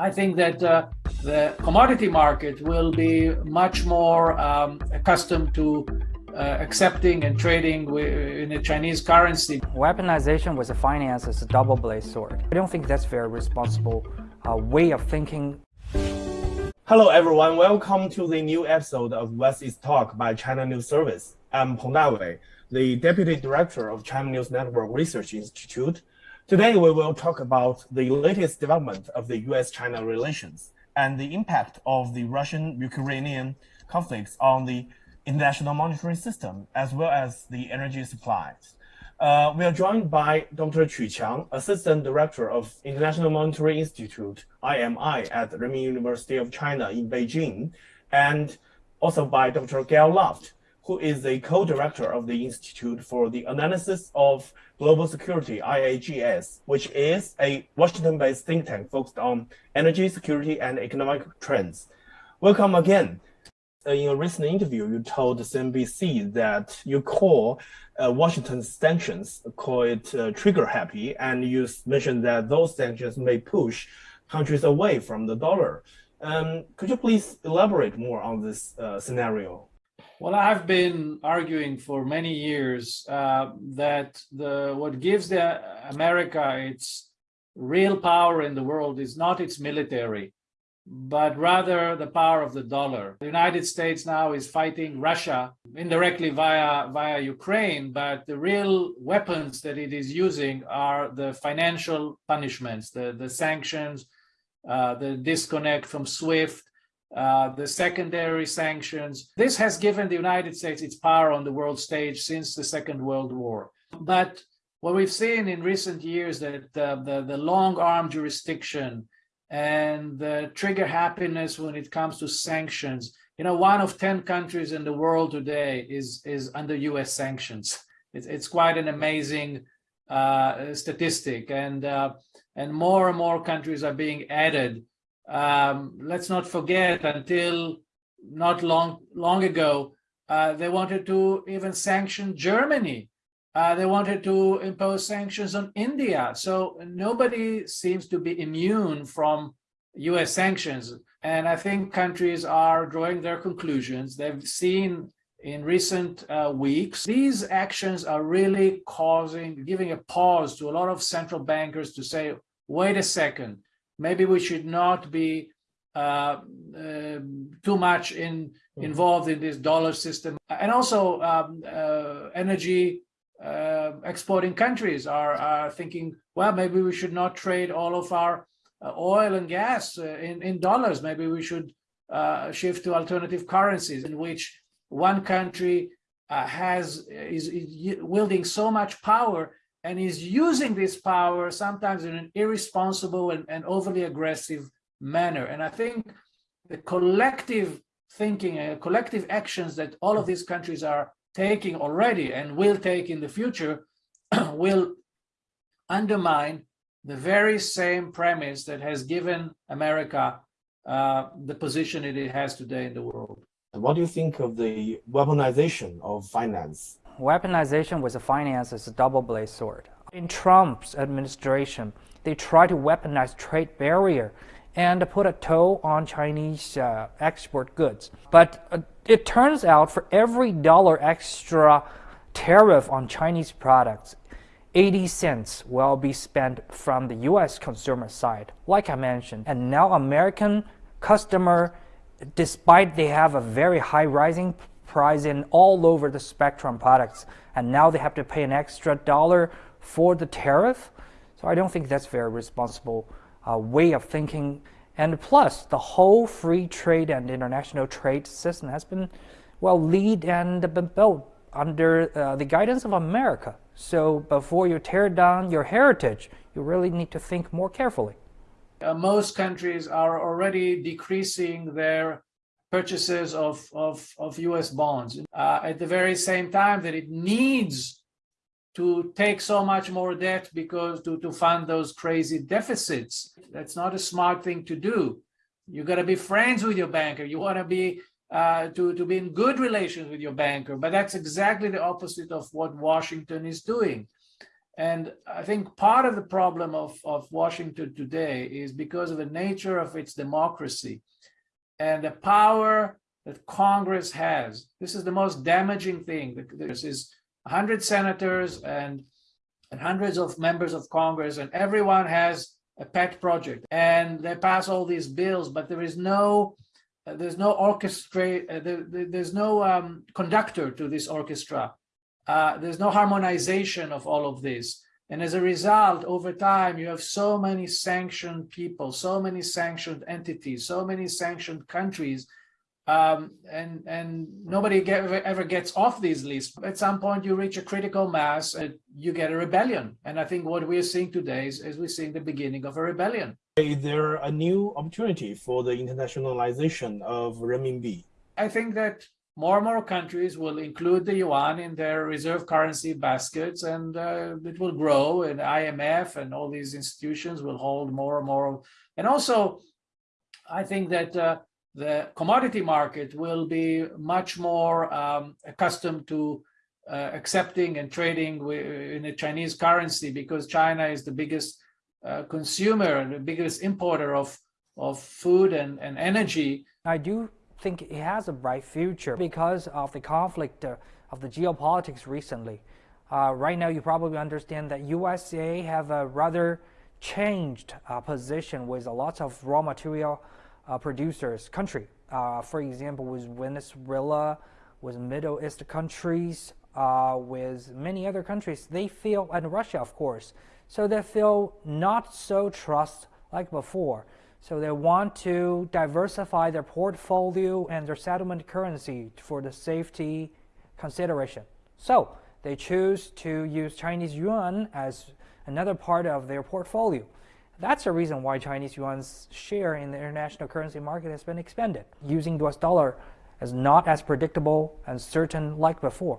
I think that uh, the commodity market will be much more um, accustomed to uh, accepting and trading in the Chinese currency. Weaponization with the finance is a double-bladed sword. I don't think that's very responsible uh, way of thinking. Hello everyone, welcome to the new episode of West East Talk by China News Service. I'm Peng Dawei, the Deputy Director of China News Network Research Institute. Today we will talk about the latest development of the US-China relations and the impact of the Russian-Ukrainian conflicts on the international monetary system as well as the energy supplies. Uh, we are joined by Dr. Qu Qiang, Assistant Director of International Monetary Institute, IMI, at Renmin University of China in Beijing, and also by Dr. Gal Luft, who is the co-director of the Institute for the Analysis of Global Security, IAGS, which is a Washington-based think tank focused on energy security and economic trends. Welcome again. Uh, in a recent interview, you told the CNBC that you call uh, Washington's sanctions, call it uh, trigger happy, and you mentioned that those sanctions may push countries away from the dollar. Um, could you please elaborate more on this uh, scenario? Well, I've been arguing for many years uh, that the what gives the America its real power in the world is not its military, but rather the power of the dollar. The United States now is fighting Russia indirectly via via Ukraine, but the real weapons that it is using are the financial punishments, the the sanctions, uh, the disconnect from SWIFT, uh, the secondary sanctions. This has given the United States its power on the world stage since the Second World War. But what we've seen in recent years that uh, the, the long arm jurisdiction and the trigger happiness when it comes to sanctions, you know, one of 10 countries in the world today is, is under US sanctions. It's, it's quite an amazing uh, statistic and, uh, and more and more countries are being added um, let's not forget until not long long ago, uh, they wanted to even sanction Germany. Uh, they wanted to impose sanctions on India. So nobody seems to be immune from US sanctions. And I think countries are drawing their conclusions. They've seen in recent uh, weeks, these actions are really causing, giving a pause to a lot of central bankers to say, wait a second, maybe we should not be uh, uh, too much in hmm. involved in this dollar system. And also um, uh, energy uh, exporting countries are, are thinking, well, maybe we should not trade all of our uh, oil and gas uh, in, in dollars. Maybe we should shift to alternative currencies in which one country has is, is wielding so much power and is using this power sometimes in an irresponsible and, and overly aggressive manner. And I think the collective thinking and collective actions that all of these countries are taking already and will take in the future will undermine the very same premise that has given America uh, the position it has today in the world. What do you think of the weaponization of finance weaponization with finance is a double-bladed sword. In Trump's administration, they try to weaponize trade barrier and put a toll on Chinese uh, export goods. But uh, it turns out for every dollar extra tariff on Chinese products, 80 cents will be spent from the US consumer side, like I mentioned. And now American customer, despite they have a very high rising price in all over the spectrum products. And now they have to pay an extra dollar for the tariff. So i don't think that's very responsible uh, way of thinking. And plus the whole free trade and international trade system has been well lead and been built under uh, the guidance of america. So before you tear down your heritage you really need to think more carefully. Uh, most countries are already decreasing their purchases of, of, of US bonds uh, at the very same time that it needs to take so much more debt because to, to fund those crazy deficits. That's not a smart thing to do. You got to be friends with your banker. You want to be uh, to, to be in good relations with your banker. But that's exactly the opposite of what Washington is doing. And I think part of the problem of, of Washington today is because of the nature of its democracy and the power that Congress has. This is the most damaging thing. This is 100 senators and, and hundreds of members of Congress, and everyone has a pet project. And they pass all these bills, but there is no uh, there's no orchestra, uh, there, there's no um, conductor to this orchestra. Uh, there's no harmonization of all of this. And as a result, over time, you have so many sanctioned people, so many sanctioned entities, so many sanctioned countries, um, and, and nobody get, ever gets off these lists. At some point, you reach a critical mass, and you get a rebellion. And I think what we're seeing today is, is we're seeing the beginning of a rebellion. Is there a new opportunity for the internationalization of renminbi? I think that more and more countries will include the yuan in their reserve currency baskets and uh, it will grow and IMF and all these institutions will hold more and more. And also, I think that uh, the commodity market will be much more um, accustomed to uh, accepting and trading in the Chinese currency because China is the biggest uh, consumer and the biggest importer of, of food and, and energy. I do think it has a bright future because of the conflict uh, of the geopolitics recently. Uh, right now, you probably understand that USA have a rather changed uh, position with a lot of raw material uh, producers country. Uh, for example, with Venezuela, with Middle East countries, uh, with many other countries, they feel, and Russia, of course, so they feel not so trust like before. So they want to diversify their portfolio and their settlement currency for the safety consideration. So they choose to use Chinese yuan as another part of their portfolio. That's the reason why Chinese yuan's share in the international currency market has been expanded. Using US dollar is not as predictable and certain like before.